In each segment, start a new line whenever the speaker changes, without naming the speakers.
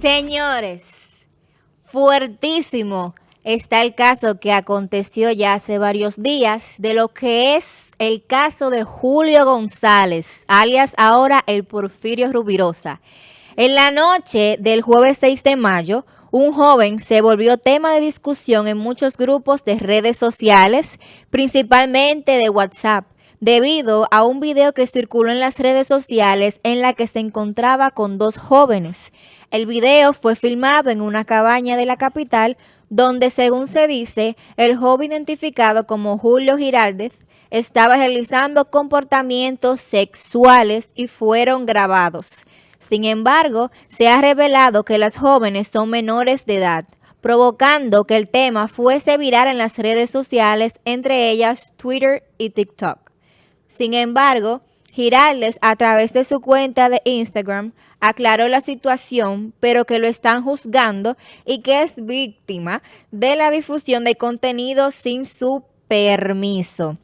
Señores, fuertísimo está el caso que aconteció ya hace varios días de lo que es el caso de Julio González, alias ahora el Porfirio Rubirosa. En la noche del jueves 6 de mayo, un joven se volvió tema de discusión en muchos grupos de redes sociales, principalmente de WhatsApp, debido a un video que circuló en las redes sociales en la que se encontraba con dos jóvenes. El video fue filmado en una cabaña de la capital donde, según se dice, el joven identificado como Julio Giraldez estaba realizando comportamientos sexuales y fueron grabados. Sin embargo, se ha revelado que las jóvenes son menores de edad, provocando que el tema fuese viral en las redes sociales, entre ellas Twitter y TikTok. Sin embargo, Giraldes, a través de su cuenta de Instagram, aclaró la situación, pero que lo están juzgando y que es víctima de la difusión de contenido sin su permiso.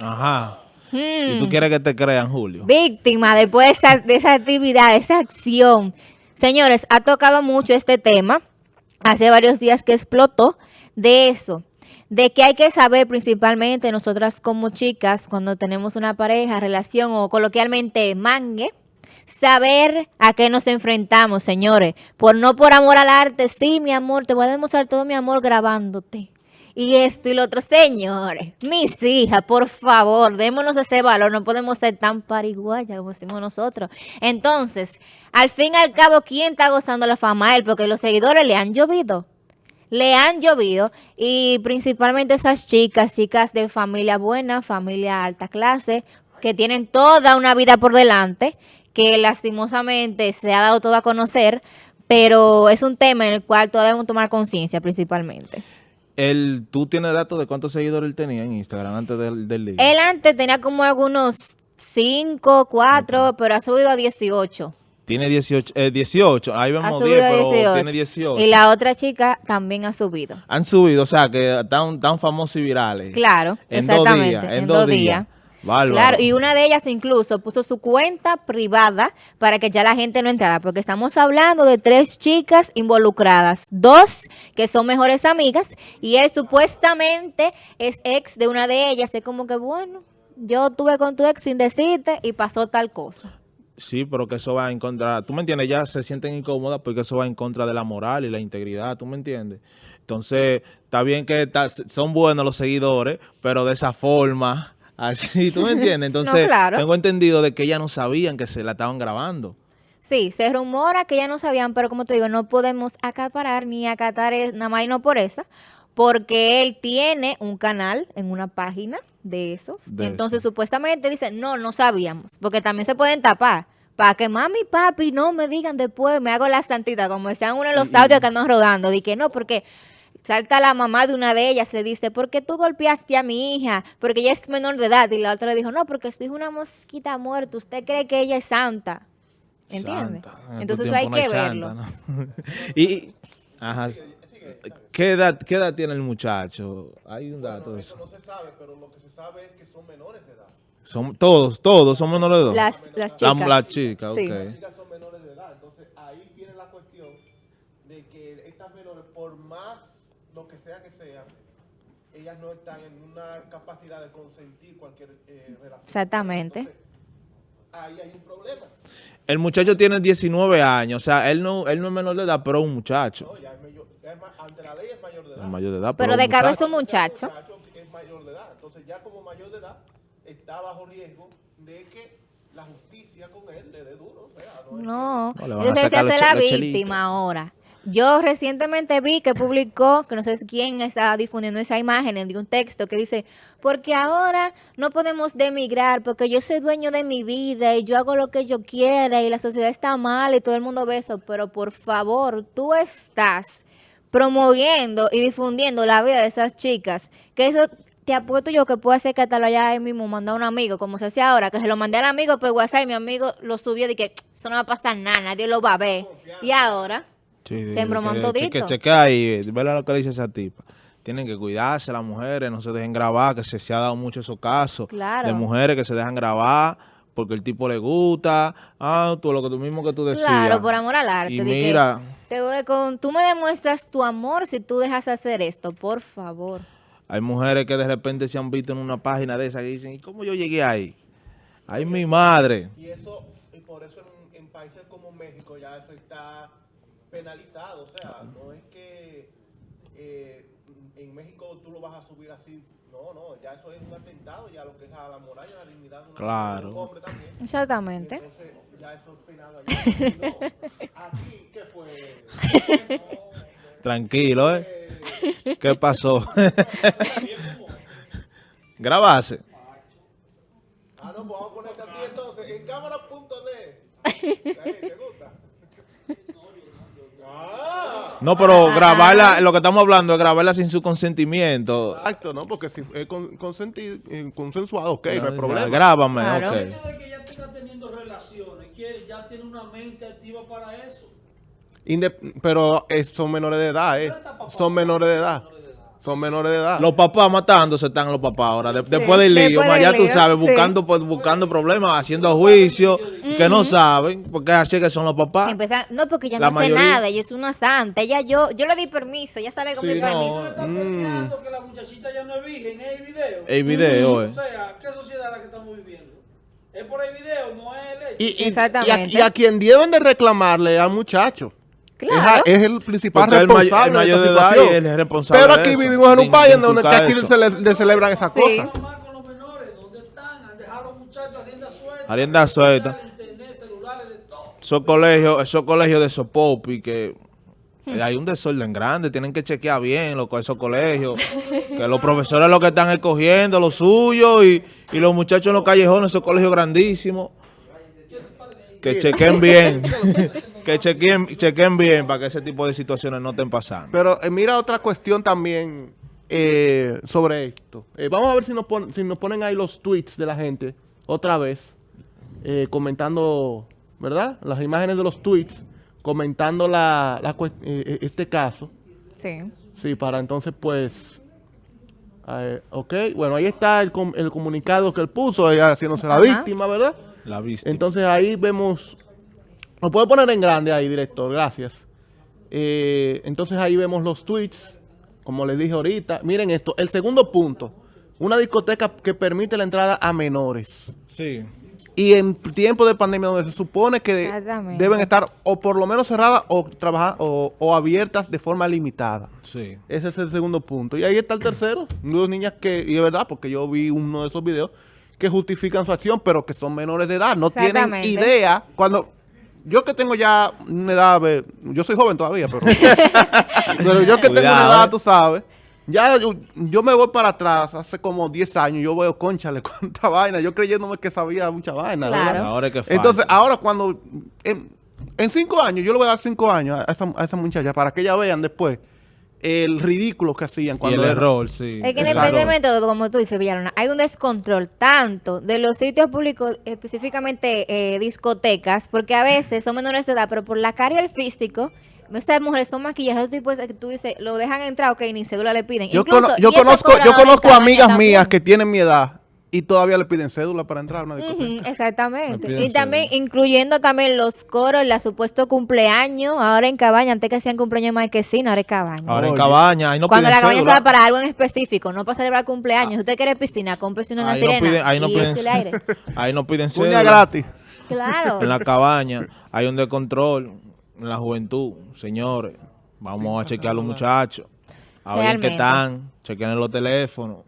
Ajá. ¿Y tú hmm. quieres que te crean, Julio?
Víctima después de esa, de esa actividad, esa acción. Señores, ha tocado mucho este tema. Hace varios días que explotó de eso de que hay que saber principalmente nosotras como chicas, cuando tenemos una pareja, relación o coloquialmente mangue, saber a qué nos enfrentamos, señores. Por no por amor al arte, sí, mi amor, te voy a demostrar todo mi amor grabándote. Y esto y lo otro, señores, mis hijas, por favor, démonos ese valor, no podemos ser tan pariguayas como decimos nosotros. Entonces, al fin y al cabo, ¿quién está gozando la fama? Él, porque los seguidores le han llovido le han llovido y principalmente esas chicas, chicas de familia buena, familia alta clase, que tienen toda una vida por delante, que lastimosamente se ha dado todo a conocer, pero es un tema en el cual todavía debemos tomar conciencia principalmente.
El, ¿Tú tienes datos de cuántos seguidores él tenía en Instagram antes del, del día?
Él antes tenía como algunos 5, 4, pero ha subido a 18.
Tiene 18, eh, 18. ahí vemos 10, pero tiene 18.
Y la otra chica también ha subido.
Han subido, o sea, que están tan famosos y virales.
Claro, exactamente. en, dos días. Claro, y una de ellas incluso puso su cuenta privada para que ya la gente no entrara, porque estamos hablando de tres chicas involucradas, dos que son mejores amigas, y él supuestamente es ex de una de ellas, es como que, bueno, yo tuve con tu ex sin decirte y pasó tal cosa.
Sí, pero que eso va en contra, tú me entiendes, ya se sienten incómodas porque eso va en contra de la moral y la integridad, tú me entiendes. Entonces, está bien que son buenos los seguidores, pero de esa forma, así, tú me entiendes. Entonces, tengo entendido de que ellas no sabían que se la estaban grabando.
Sí, se rumora que ya no sabían, pero como te digo, no podemos acaparar ni acatar nada más y no por esa, porque él tiene un canal en una página de esos. Entonces, supuestamente dicen, no, no sabíamos, porque también se pueden tapar. Para que mami y papi no me digan después, me hago la santita, como decían uno de los audios que andan rodando. Di que no, porque salta la mamá de una de ellas, le dice, ¿por qué tú golpeaste a mi hija? Porque ella es menor de edad. Y la otra le dijo, no, porque su hija es una mosquita muerta. Usted cree que ella es santa. ¿Entiendes? Entonces eso hay que verlo.
y, ajá. ¿Qué edad, ¿Qué edad tiene el muchacho? Hay un dato de eso.
No se sabe, pero lo que se sabe es que son menores de edad.
Son, todos, todos son menores de edad.
Las, las chicas.
las chicas,
sí. Las chicas son menores de edad. Entonces ahí viene la cuestión de que estas menores, por más lo que sea que sean, ellas no están en una capacidad de consentir cualquier eh, relación.
Exactamente.
Entonces, ahí hay un problema.
El muchacho tiene 19 años, o sea, él no, él no es menor de edad, pero es un muchacho.
No, ya es mayor, ante la ley es mayor de edad.
Es mayor de edad
pero, pero de cabeza un muchacho.
Es mayor de edad. Entonces ya como mayor de edad está bajo riesgo de que la justicia con él le dé duro. O sea,
no, no. entonces se hace la víctima ahora. Yo recientemente vi que publicó, que no sé quién está difundiendo esa imagen, de un texto que dice, porque ahora no podemos demigrar, porque yo soy dueño de mi vida y yo hago lo que yo quiera y la sociedad está mal y todo el mundo ve eso, pero por favor, tú estás promoviendo y difundiendo la vida de esas chicas, que eso te apuesto yo que puede ser que hasta lo haya ahí mismo mandado a un amigo, como se hace ahora, que se lo mandé al amigo por WhatsApp y mi amigo lo subió de que eso no va a pasar nada, nadie lo va a ver. Y ahora... Se embromó todito.
Que chequea ahí, ve lo que dice esa tipa. Tienen que cuidarse las mujeres, no se dejen grabar, que se, se ha dado mucho esos casos de mujeres que se dejan grabar porque el tipo le gusta, ah, tú lo que tú mismo que tú decías.
Claro, por amor al arte.
Y
que
mira,
te voy con, tú me demuestras tu amor si tú dejas hacer esto, por favor.
hay mujeres que de repente se han visto en una página de esa y dicen, ¿y cómo yo llegué ahí? Ay, mi madre.
Y eso, y por eso en, en países como México ya eso está penalizado. O sea, no es que eh, en México tú lo vas a subir así. No, no, ya eso es un atentado ya lo que es a la moral y a la dignidad de una
Claro.
de un hombre también.
Exactamente.
Entonces, ya eso es penado allá. ¿qué fue?
Tranquilo, ¿eh? ¿Qué pasó? Grabase.
Ah, no, pues vamos a ponerte aquí entonces, en cámara.net. ¿Te gusta?
No, pero grabarla, lo que estamos hablando es grabarla sin su consentimiento.
Exacto, ¿no? Porque si es con, consenti- eh, consensuado, ok, no hay problema.
Grábame,
Claro.
ok.
El hecho de que ya tenga teniendo relaciones, quiere, ya tiene una mente activa para eso.
Pero eh, son menores de edad, ¿eh? Son menores de edad. Son menores de edad.
Los papás matándose están los papás ahora. de-
Sí,
después del lío,
después
más
del
ya tú
lío,
sabes,
sí.
buscando pues, buscando problemas, haciendo juicios que no saben, porque así que son los papás.
Empezar- no, porque ya
La
no
mayoría-
sé nada, ella es una santa, ella yo, yo le di permiso, ella sale con
Sí,
mi
no.
permiso.
Peleando que la muchachita ya no es virgen, es el video.
El video,
O
eh.
sea, ¿qué sociedad es la que estamos viviendo? Es por el video, no es el hecho.
Y, y-
Exactamente.
y a, y a quien deben de reclamarle al muchacho. Es, a-
Claro.
es el principal
Porque el may-
responsable
el mayor
de
de
esta
edad
situación.
y él es responsable
Pero
de
aquí
eso,
vivimos en
de-
un país
de
en donde aquí se, le- de celebran esas
Sí.
cosas.
Normal con los menores, ¿dónde están? Han dejado a los muchachos a rienda suelta.
A rienda suelta.
Internet, celulares, de todo.
Esos colegios, esos colegios de Sopopi que eh, hay un desorden grande, tienen que chequear bien lo, esos colegios, que los profesores lo que están escogiendo, lo suyo, y, y los muchachos en los callejones, esos colegios grandísimos, que chequen bien, que chequen, chequen bien para que ese tipo de situaciones no estén pasando.
Pero eh, mira otra cuestión también eh, sobre esto. Eh, vamos a ver si nos, pon- si nos ponen ahí los tweets de la gente otra vez, eh, comentando, ¿verdad? Las imágenes de los tweets, comentando la, la este caso.
Sí.
Sí, para entonces pues... eh, ok, bueno, ahí está el, com- el comunicado que él puso, ella haciéndose la víctima, ¿verdad?
La vista.
Entonces ahí vemos, lo puedo poner en grande ahí, director, gracias. Eh, entonces ahí vemos los tweets, como les dije ahorita. Miren esto, el segundo punto, una discoteca que permite la entrada a menores.
Sí.
Y en tiempo de pandemia donde se supone que deben estar o por lo menos cerradas o, trabajar, o, o abiertas de forma limitada.
Sí.
Ese es el segundo punto. Y ahí está el tercero, dos niñas que, y es verdad, porque yo vi uno de esos videos, que justifican su acción, pero que son menores de edad, no tienen idea. Cuando yo que tengo ya una edad, a ver, yo soy joven todavía, pero, pero yo que tengo una edad,
eh.
tú sabes, ya yo, yo me voy para atrás, hace como 10 años, yo veo, conchale, cuánta vaina, yo creyéndome que sabía mucha vaina.
Claro.
¿verdad?
Ahora es que.
Entonces, ahora cuando, en, en cinco años, yo le voy a dar cinco años a esa, a esa muchacha para que ella vean después el ridículo que hacían
Y
cuando
el
era-
error, sí.
Es que independientemente de todo, como tú dices, Villalona, hay un descontrol tanto de los sitios públicos, específicamente eh, discotecas, porque a veces son menores de edad, pero por la cara y el físico, estas mujeres son maquillajes, tipos que tú dices, lo dejan entrar, ok, ni cédula le piden.
Yo,
Incluso-
cono- yo
y
conozco, yo conozco amigas mías que tienen mi edad y todavía le piden cédula para entrar a una discoteca.
Exactamente. Y también
cédula.
incluyendo también los coros, la supuesto cumpleaños, ahora en cabaña, antes que hacían cumpleaños en marquesina, ahora es cabaña.
Ahora en cabaña, ahí no
Cuando
piden
la cabaña se va para algo en específico, no para celebrar cumpleaños. Si usted quiere piscina, cómprese una
Ahí no piden, ahí no piden,
aire.
ahí no piden cédula.
gratis.
Claro.
En la cabaña hay un descontrol en la juventud, señores. Vamos a chequear a los muchachos. A ver en qué están. Chequen los teléfonos.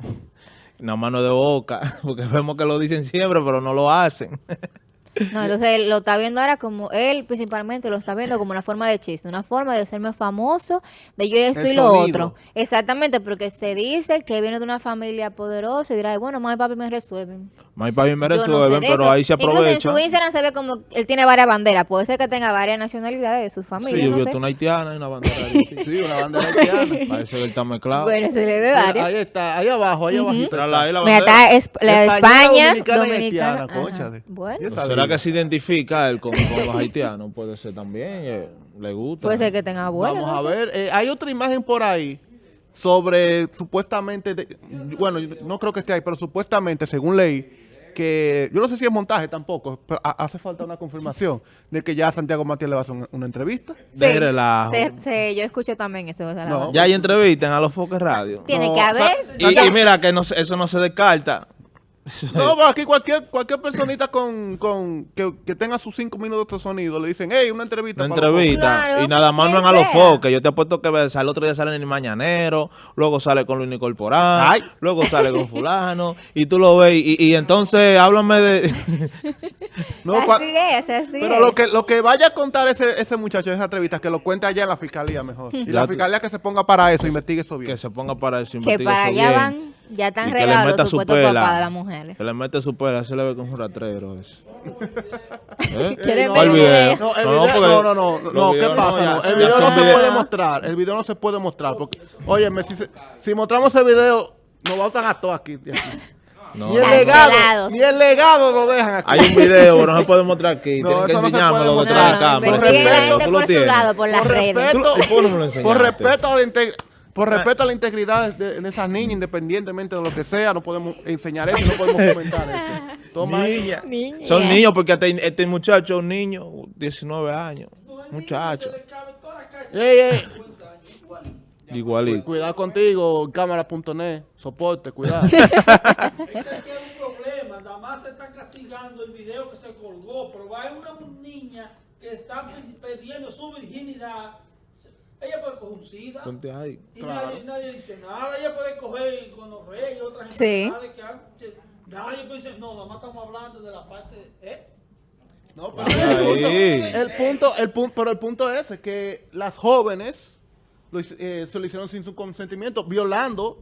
Una mano de boca. Porque vemos que lo dicen siempre, pero no lo hacen.
No, entonces lo está viendo ahora como él principalmente lo está viendo como una forma de chiste, una forma de hacerme famoso, de yo esto
El
y lo
sonido.
otro. Exactamente, porque se dice que viene de una familia poderosa y dirá, bueno, mamá y papi me resuelven.
Más para bien
Yo no sé
resuelven, pero
eso.
ahí se
Incluso
aprovecha.
en su Instagram se ve como él tiene varias banderas. Puede ser que tenga varias nacionalidades de sus
Sí,
familias.
yo
no sé.
una haitiana y una bandera. ahí.
Sí, una bandera haitiana.
Parece que él está mezclado.
Bueno, se le ve
Mira,
varias.
ahí está, ahí abajo, ahí abajo.
Mírala ahí la
Mira,
bandera.
está es- la de España,
dominicana, y
dominicana.
haitiana,
ajá.
cónchale.
Bueno,
¿Será que se identifica él con, con los haitianos? Puede ser también. eh, le gusta.
puede ser que tenga abuela.
Vamos
no
a
sé.
ver, eh, hay otra imagen por ahí sobre supuestamente, de- bueno, yo no creo que esté ahí, pero supuestamente, según leí, que yo no sé si es montaje tampoco, pero ha- hace falta una confirmación de que ya Santiago Matías le va a hacer una, una entrevista.
De relajo.
se- se- yo escucho también eso. o sea, la
No.
voz.
Ya hay entrevistas a los Foques Radio.
Tiene
No,
que haber.
Y, y mira que no, se- eso no se descarta.
No, pero aquí cualquier cualquier personita con, con que, que tenga sus cinco minutos de sonido le dicen, hey, una entrevista.
Una
para
entrevista.
Claro,
y nada más no en a los foques. Yo te apuesto que el otro día sale en el Mañanero, luego sale con Luis Corporal,
Ay.
luego sale con fulano, y tú lo ves, y, y entonces háblame de...
No,
así es, así
Pero
es.
lo que, lo que vaya a contar ese, ese muchacho en esa entrevista, que lo cuente allá en la fiscalía mejor. Y
Ya
la fiscalía que se ponga para eso, investigue eso bien.
que se ponga para eso,
que
investigue
para
eso
allá
bien,
van, ya están
meta
los
su
supuestos
pela.
papás de las mujeres.
Que le mete su pela, se le ve como un ratrero eso. ¿Eh?
¿Quieres
no,
ver
¿Cuál
el
video?
video?
No, el
No,
video, no, no, no,
los
no, ¿qué pasa?
no,
No, el video no se
videos.
puede mostrar, el video no se puede mostrar, porque, óyeme, si, se- si mostramos ese video, nos botan a todos aquí. aquí.
No,
Ni el
no.
legado, ni el legado lo dejan aquí.
Hay un video, pero no se puede mostrar aquí.
No,
Tienen que
no
enseñármelo
puede
detrás de la.
No, no,
cámara.
por lado, por las
Por respeto,
¿Y por no
por respeto a la por respeto a la integridad de, de esas niñas, independientemente de lo que sea, no podemos enseñar eso, no podemos comentar eso. Toma.
Niña.
Niña.
Son niños porque este, este muchacho es un niño, 19 años. Muchacho.
Ey, ey,
50 años, igualito.
Cuidado contigo, cámara.net, soporte, cuidado.
Es que aquí hay un problema, nada más se está castigando el video que se colgó, pero hay una niña que está pe- perdiendo su virginidad. Ella puede coger un SIDA
Ponte ahí.
y
Claro.
nadie, nadie dice nada. Ella puede coger gonorrea y otras
Sí.
enfermedades que antes nadie puede decir, no, nada más estamos hablando de la parte, ¿eh?
No, pero el punto, el punto, pero el punto es que las jóvenes lo eh, se lo hicieron sin su consentimiento, violando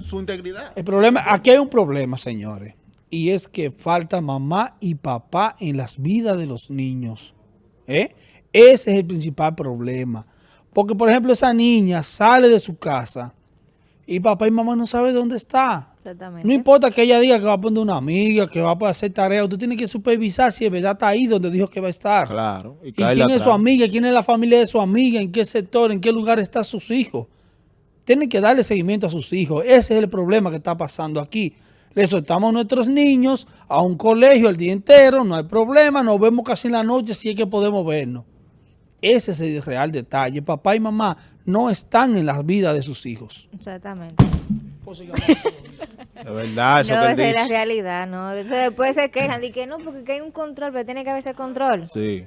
su integridad.
El problema, aquí hay un problema, señores, y es que falta mamá y papá en las vidas de los niños. ¿eh? Ese es el principal problema. Porque, por ejemplo, esa niña sale de su casa y papá y mamá no saben dónde está.
Exactamente.
No importa que ella diga que va a poner una amiga, que va a hacer tarea, tú tienes que supervisar si de verdad está ahí donde dijo que va a estar.
Claro.
¿Y quién es su amiga? ¿Quién es la familia de su amiga? ¿En qué sector? ¿En qué lugar están sus hijos? Tienen que darle seguimiento a sus hijos. Ese es el problema que está pasando aquí. Le soltamos a nuestros niños a un colegio el día entero, no hay problema, nos vemos casi en la noche si es que podemos vernos. Ese es el real detalle. Papá y mamá no están en las vidas de sus hijos.
Exactamente.
De verdad, eso
no,
que él
esa es la
dice.
realidad, ¿no? Eso después se quejan de que no, porque hay un control, pero tiene que haber ese control.
Sí.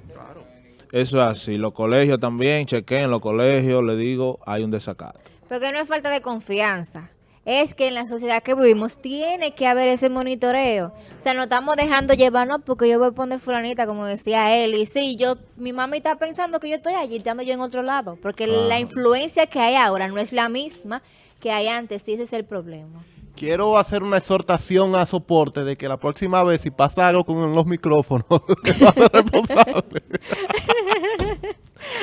Eso es así. Los colegios también, chequen los colegios, le digo, hay un desacato.
Porque no es falta de confianza. Es que en la sociedad que vivimos tiene que haber ese monitoreo. O sea, no estamos dejando llevarnos porque yo voy a poner fulanita, como decía él. Y sí, yo, mi mami está pensando que yo estoy allí, estando yo en otro lado. Porque la influencia que hay ahora no es la misma que hay antes. Y ese es el problema.
Quiero hacer una exhortación a soporte de que la próxima vez, si pasa algo con los micrófonos, que va a ser responsable.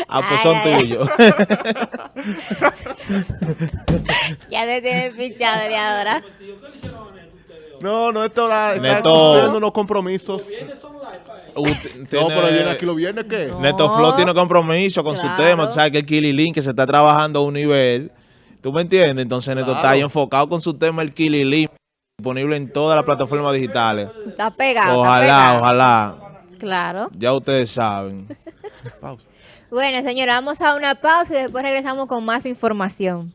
Ah, pues
Ay,
son tuyos.
Ya te tienes fichado de ahora.
No, no, esto la, está
Neto.
cumpliendo unos compromisos.
Usted
No, pero viene aquí lo viene, ¿qué?
No.
Neto Flow tiene compromiso con
Claro.
su tema. Tú sabes que el Kililin que se está trabajando a un nivel. ¿Tú me entiendes? Entonces Neto está ahí enfocado con su tema, el Kililin, disponible en todas las plataformas digitales.
Está pegado, está
Ojalá,
pegado.
ojalá.
Claro.
Ya ustedes saben.
Pausa.
Bueno, señora, vamos a una pausa y después regresamos con más información.